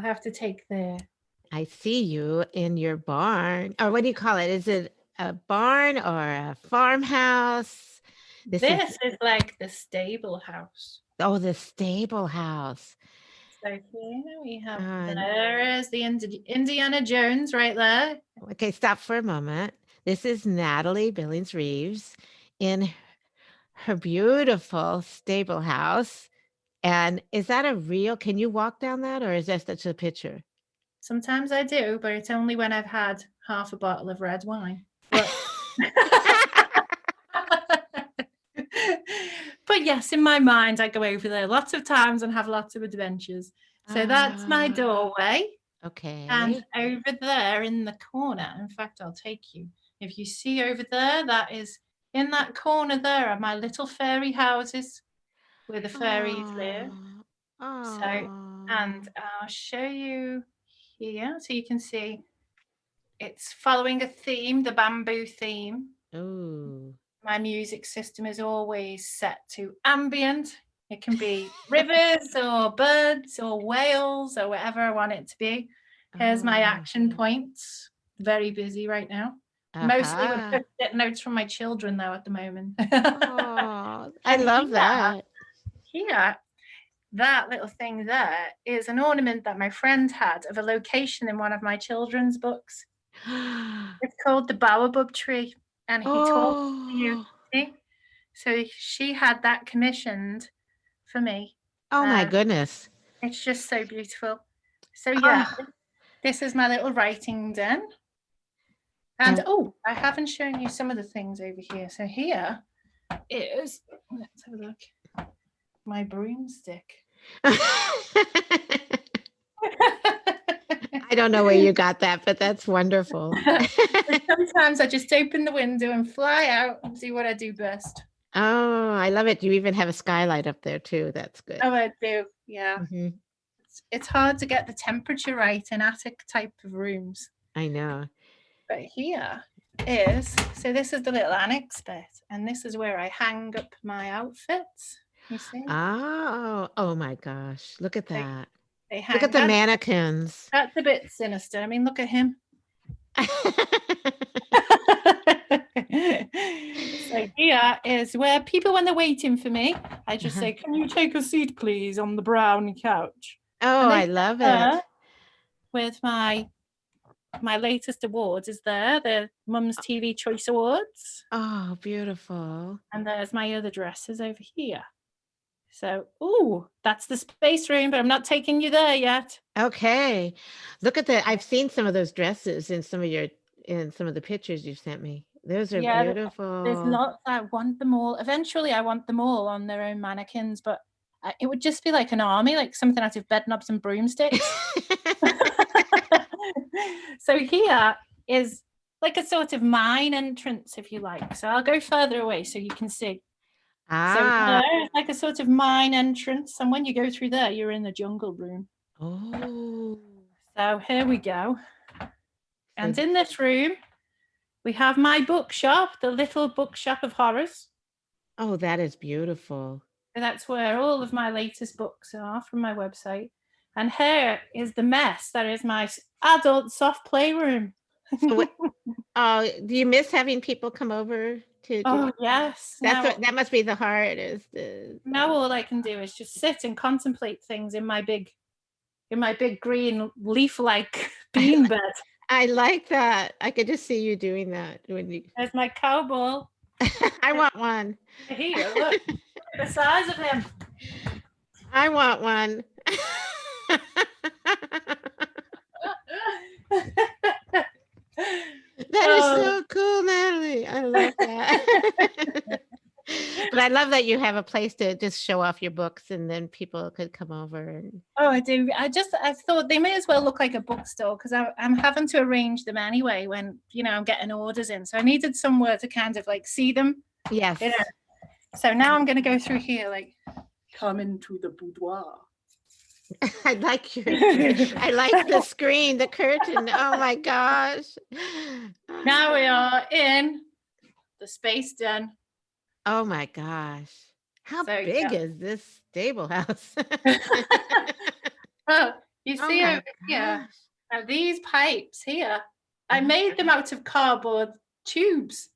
I'll have to take the I see you in your barn, or what do you call it? Is it a barn or a farmhouse? This is this is like the stable house. oh, the stable house. So here we have Uh, there is the Indi Indiana Jones right there. okay, stop for a moment. This is Natalie Billings Reeves in her beautiful stable house. And is that a real can you walk down that or is that just a picture? Sometimes I do, but it's only when I've had half a bottle of red wine. But But yes, in my mind, I go over there lots of times and have lots of adventures. So that's my ah. doorway. Okay. And over there in the corner, in fact, I'll take you. If you see over there, that is in that corner there are my little fairy houses where the fairies live. Aw, So, and I'll show you here so you can see it's following a theme, the bamboo theme. Ooh. My music system is always set to ambient. It can be rivers or birds or whales or whatever I want it to be. Here's my Oh, action points. Very busy right now. Mostly with uh-huh. notes from my children though at the moment. Oh, I love that. Here, that little thing there is an ornament that my friend had of a location in one of my children's books. It's called the baobab tree, and he talks to you. Oh. See? So she had that commissioned for me. Oh my And goodness. it's just so beautiful. So yeah, Ah, this is my little writing den. And oh, I haven't shown you some of the things over here. So here is, let's have a look, my broomstick. I don't know where you got that, but that's wonderful. Sometimes I just open the window and fly out and see what I do best. Oh, I love it. You even have a skylight up there too. That's good. Oh, I do. Yeah. Mhm. It's, it's hard to get the temperature right in attic type of rooms. I know. But here is, so this is the little annex bit, and this is where I hang up my outfits. You see? Oh, oh my gosh. Look at that. they Look hang. at the That's, mannequins. that's a bit sinister. I mean, look at him. so here is where people, when they're waiting for me, I just Uh-huh. say, "Can you take a seat, please, on the brown couch?" Oh, I love it. with my my latest awards is there, the Mum's TV Choice Awards, Oh, beautiful. and there's my other dresses over here. So, ooh, that's the space room, but I'm not taking you there yet. Okay. Look at the I've seen some of those dresses in some of your in some of the pictures you've sent me. Those are Yeah, there's beautiful. lots. I want them all. Eventually, I want them all on their own mannequins, but uh, it would just be like an army, like something out of Bedknobs and Broomsticks. so here is like a sort of mine entrance, if you like. So I'll go further away so you can see. So Ah. there is like a sort of mine entrance, and when you go through there, you're in the jungle room. Oh. So here we go. And in this room, we have my bookshop, the little bookshop of horrors. Oh, that is beautiful. So that's where all of my latest books are from my website. And here is the mess that is my adult soft playroom. So what oh, do you miss having people come over to do oh, yes. That's Now, what that must be the hardest is now all I can do is just sit and contemplate things in my big in my big green leaf-like bean bed. I like that. I could just see you doing that when you There's my cow ball. I want one. Here, look. look at the size of him. I want one. That is Oh. so cool, Natalie. I love that. But I love that you have a place to just show off your books and then people could come over and Oh, I do. I just I thought they may as well look like a bookstore because I'm having to arrange them anyway when you know I'm getting orders in. So I needed somewhere to kind of like see them. Yes. You know. So now I'm going to go through here, like come into the boudoir. I like your I like the screen, the curtain. Oh my gosh. Now we are in the space den. Oh my gosh. How So, big yeah. is this stable house? Oh, You Oh see my over here, now these pipes here, I made Uh-huh. them out of cardboard tubes.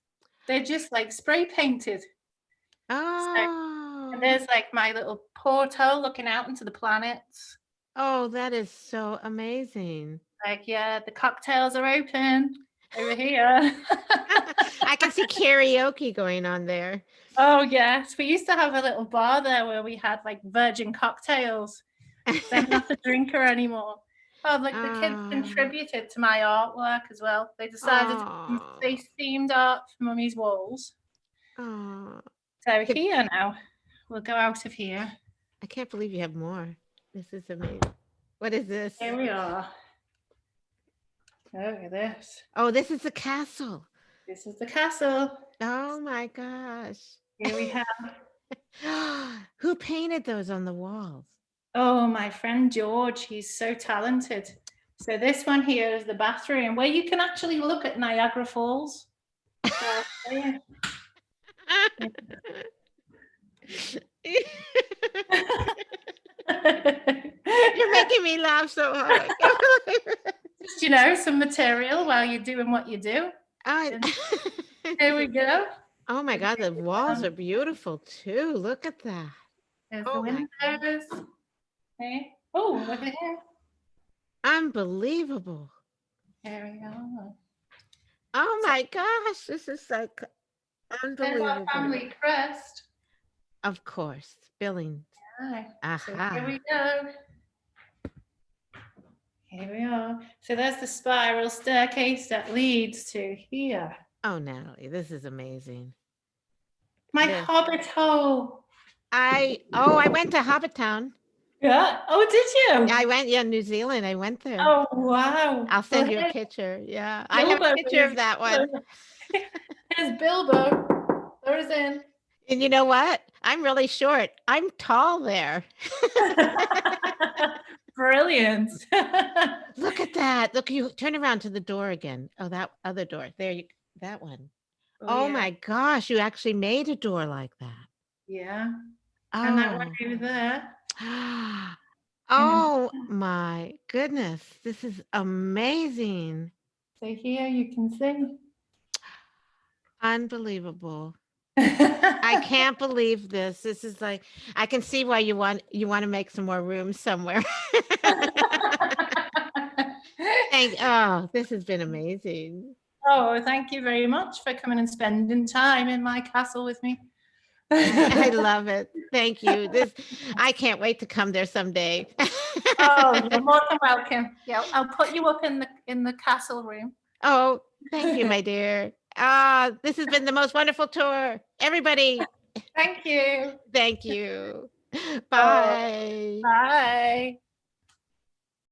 They're just like spray painted. So, and Oh. There's like my little portal looking out into the planets. Oh, that is so amazing. Like, yeah, the cocktails are open over here. I can see karaoke going on there. Oh, yes. We used to have a little bar there where we had like virgin cocktails. I'm not a drinker anymore. Oh, look, the kids Oh. contributed to my artwork as well. They decided to do themed art for mummy's walls. Oh, So here now, we'll go out of here. I can't believe you have more. This is amazing. What is this? Here we are. Look at this. Oh, this is the castle. This is the castle. Oh my gosh. Here we have. Who painted those on the walls? Oh, my friend George, he's so talented. So this one here is the bathroom where you can actually look at Niagara Falls. So, yeah. You're making me laugh so hard. Just, you know, some material while you're doing what you do. I- Here we go. oh my God, the walls are beautiful too. Look at that. There's Oh the windows. Okay. Oh, look at here. Unbelievable. There we go. Oh my gosh, this is like There's our unbelievable. family crest. Of course, Billings. Aye. So here we go. Here we are. So there's the spiral staircase that leads to here. Oh, Natalie, this is amazing. My Yeah. hobbit hole. I oh, I went to Hobbiton. Yeah. Oh, did you? I went, yeah, New Zealand. I went there. Oh, wow. I'll send you a picture. Yeah, I have a Bilbo picture of that one. Here's Bilbo. There's in. And you know what? I'm really short. I'm tall there. Brilliant. Look at that. Look, you turn around to the door again. Oh, that other door. There you that one. Oh, oh yeah. my gosh, you actually made a door like that. Yeah. Oh. And that Oh. one over there. oh my goodness. This is amazing. So here you can see. Unbelievable. I can't believe this. This is like I can see why you want you want to make some more room somewhere. Thank oh, this has been amazing. oh, thank you very much for coming and spending time in my castle with me. I love it. Thank you. This I can't wait to come there someday. oh, you're more than welcome. Yeah, I'll put you up in the in the castle room. Oh, thank you, my dear. Ah, this has been the most wonderful tour. Everybody, Thank you. thank you. Bye. Bye.